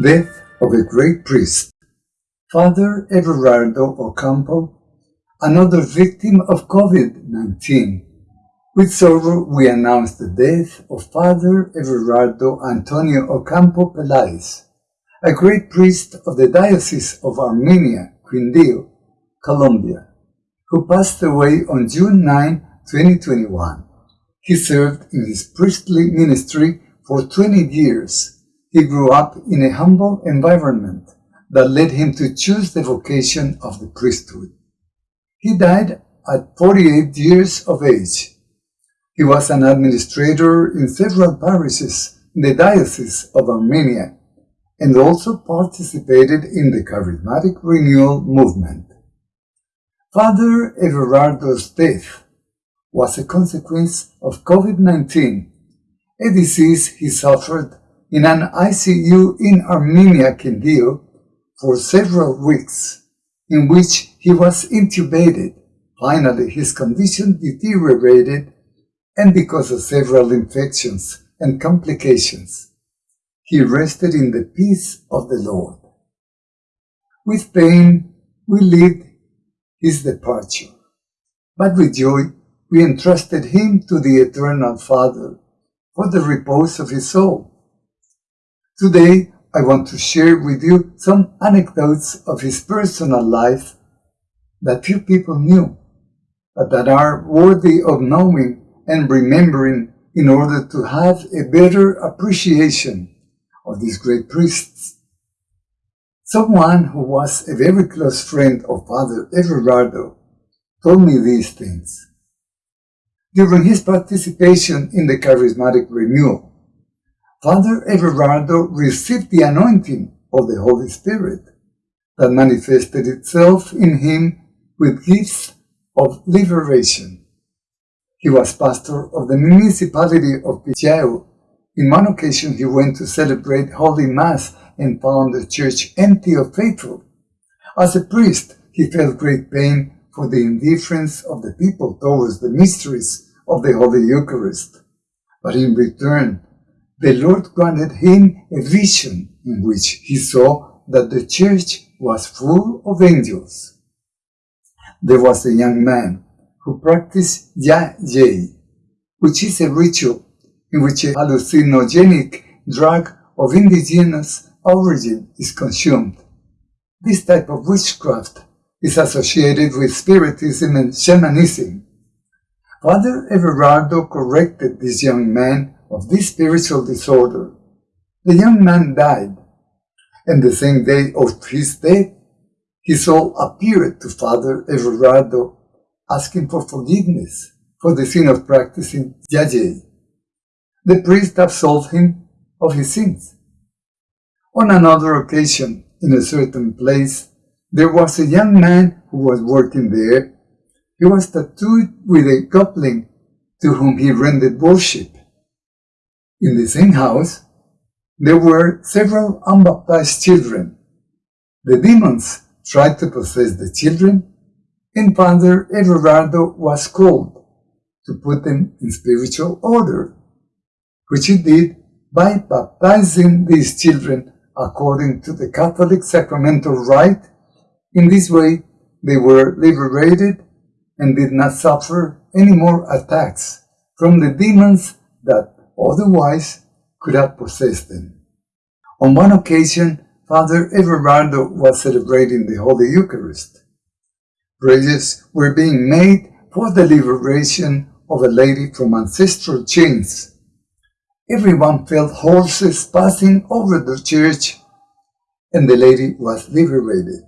Death of a Great Priest Father Everardo Ocampo, another victim of COVID-19. With sorrow, we announce the death of Father Everardo Antonio Ocampo Peláez, a great priest of the Diocese of Armenia, Quindío, Colombia, who passed away on June 9, 2021. He served in his priestly ministry for 20 years he grew up in a humble environment that led him to choose the vocation of the priesthood. He died at 48 years of age. He was an administrator in several parishes in the Diocese of Armenia and also participated in the Charismatic Renewal movement. Father Everardo's death was a consequence of COVID-19, a disease he suffered in an ICU in Armenia, Quindío, for several weeks, in which he was intubated. Finally, his condition deteriorated, and because of several infections and complications, he rested in the peace of the Lord. With pain, we lived his departure, but with joy, we entrusted him to the Eternal Father for the repose of his soul Today, I want to share with you some anecdotes of his personal life that few people knew, but that are worthy of knowing and remembering in order to have a better appreciation of these great priests. Someone who was a very close friend of Father Everardo told me these things. During his participation in the charismatic renewal, Father Everardo received the anointing of the Holy Spirit that manifested itself in him with gifts of liberation. He was pastor of the municipality of Pijao. In one occasion he went to celebrate Holy Mass and found the church empty of faithful. As a priest, he felt great pain for the indifference of the people towards the mysteries of the Holy Eucharist. But in return, the Lord granted him a vision in which he saw that the church was full of angels. There was a young man who practiced yagé, which is a ritual in which a hallucinogenic drug of indigenous origin is consumed. This type of witchcraft is associated with spiritism and shamanism. Father Everardo corrected this young man of this spiritual disorder. The young man died, and the same day of his death, his soul appeared to Father Everardo, asking for forgiveness for the sin of practicing yagé. The priest absolved him of his sins. On another occasion, in a certain place, there was a young man who was working there. He was tattooed with a goblin to whom he rendered worship. In the same house, there were several unbaptized children. The demons tried to possess the children, and Father Everardo was called to put them in spiritual order, which he did by baptizing these children according to the Catholic sacramental rite. In this way, they were liberated and did not suffer any more attacks from the demons that otherwise could have possessed them. On one occasion, Father Everardo was celebrating the Holy Eucharist. Prayers were being made for the liberation of a lady from ancestral chains. Everyone felt horses passing over the church, and the lady was liberated.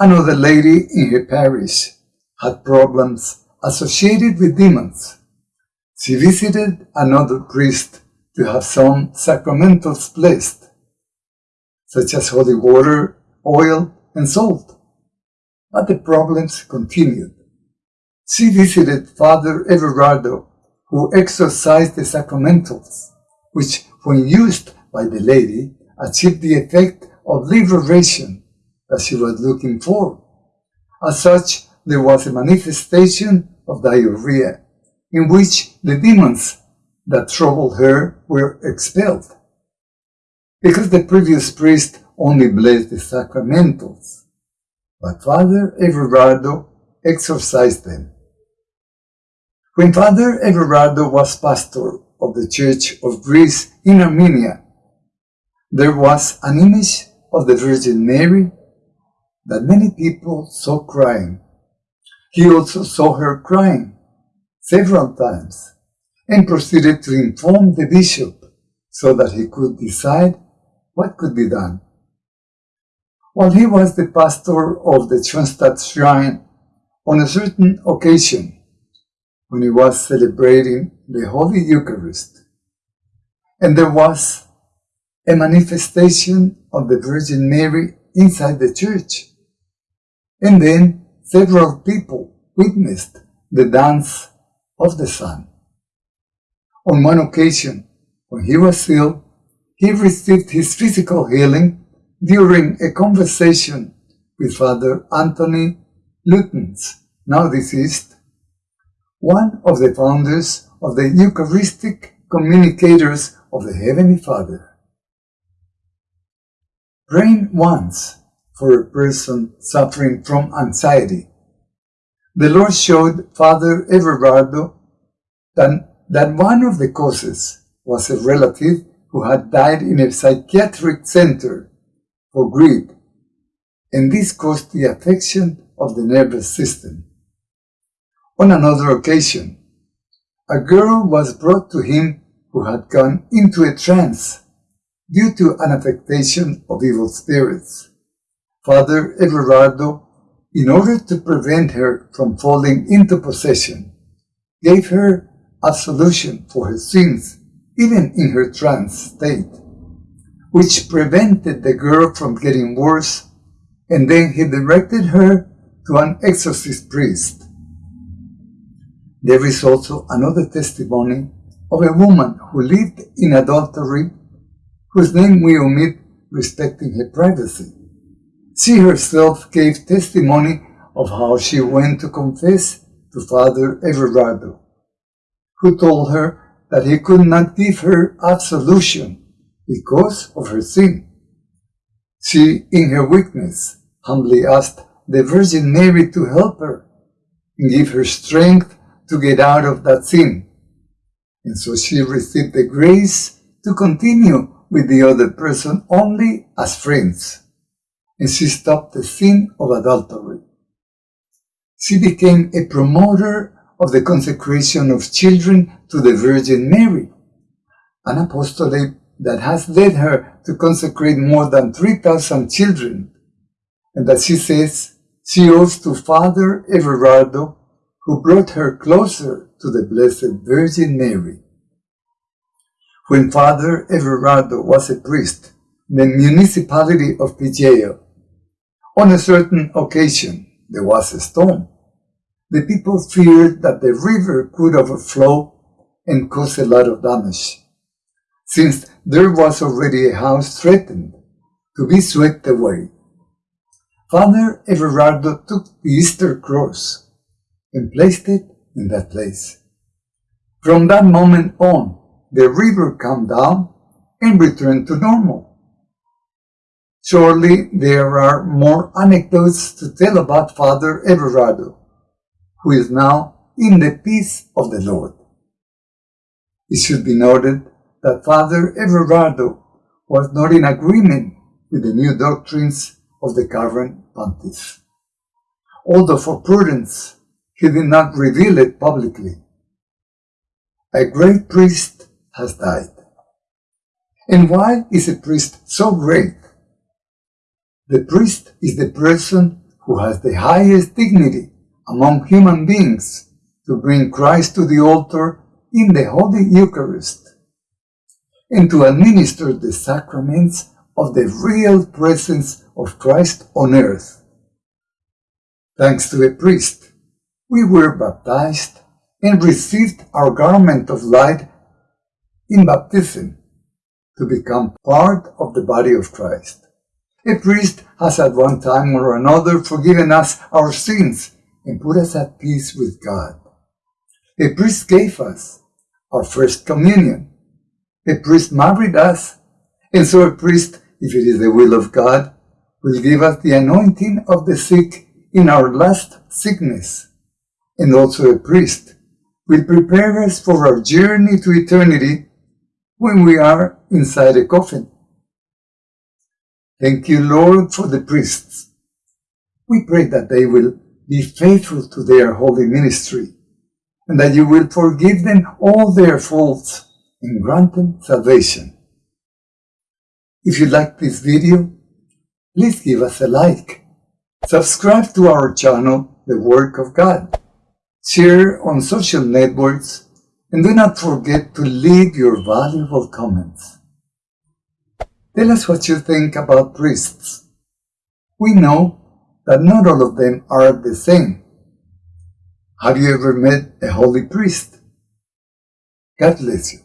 Another lady in her parish had problems associated with demons. She visited another priest to have some sacramentals blessed, such as holy water, oil, and salt. But the problems continued. She visited Father Everardo, who exorcised the sacramentals, which, when used by the lady, achieved the effect of liberation that she was looking for. As such, there was a manifestation of diarrhea in which the demons that troubled her were expelled. because the previous priest only blessed the sacramentals, but Father Everardo exorcised them. When Father Everardo was pastor of the Church of Greece in Armenia, there was an image of the Virgin Mary that many people saw crying. He also saw her crying several times and proceeded to inform the bishop so that he could decide what could be done. While he was the pastor of the Schoenstatt shrine, on a certain occasion, when he was celebrating the Holy Eucharist, and there was a manifestation of the Virgin Mary inside the church. And then several people witnessed the dance of the Sun. On one occasion, when he was ill, he received his physical healing during a conversation with Father Anthony Lutyens, now deceased, one of the founders of the Eucharistic Communicators of the Heavenly Father. Praying once for a person suffering from anxiety. The Lord showed Father Everardo that, that one of the causes was a relative who had died in a psychiatric center for grief, and this caused the affection of the nervous system. On another occasion, a girl was brought to him who had gone into a trance due to an affectation of evil spirits. Father Everardo, in order to prevent her from falling into possession, gave her absolution for her sins, even in her trance state, which prevented the girl from getting worse, and then he directed her to an exorcist priest. There is also another testimony of a woman who lived in adultery whose name we omit respecting her privacy. She herself gave testimony of how she went to confess to Father Everardo, who told her that he could not give her absolution because of her sin. She, in her weakness, humbly asked the Virgin Mary to help her and give her strength to get out of that sin. And so she received the grace to continue with the other person only as friends, and she stopped the sin of adultery. She became a promoter of the consecration of children to the Virgin Mary, an apostolate that has led her to consecrate more than 3,000 children, and that she says she owes to Father Everardo, who brought her closer to the Blessed Virgin Mary. When Father Everardo was a priest in the municipality of Pijao, on a certain occasion there was a storm. The people feared that the river could overflow and cause a lot of damage, since there was already a house threatened to be swept away. Father Everardo took the Easter cross and placed it in that place. From that moment on, the river calmed down and returned to normal. Surely there are more anecdotes to tell about Father Everardo, who is now in the peace of the Lord. It should be noted that Father Everardo was not in agreement with the new doctrines of the current pontiff. Although for prudence, he did not reveal it publicly. A great priest has died. And why is a priest so great? The priest is the person who has the highest dignity among human beings to bring Christ to the altar in the Holy Eucharist and to administer the sacraments of the real presence of Christ on earth. Thanks to a priest, we were baptized and received our garment of light in baptism to become part of the body of Christ. A priest has at one time or another forgiven us our sins and put us at peace with God. A priest gave us our first communion. A priest married us And so a priest, if it is the will of God, will give us the anointing of the sick in our last sickness. And also a priest will prepare us for our journey to eternity when we are inside a coffin. Thank you, Lord, for the priests. We pray that they will be faithful to their holy ministry and that you will forgive them all their faults and grant them salvation. If you like this video, please give us a like. Subscribe to our channel, The Work of God. Share on social networks and do not forget to leave your valuable comments. Tell us what you think about priests. We know that not all of them are the same. Have you ever met a holy priest? God bless you.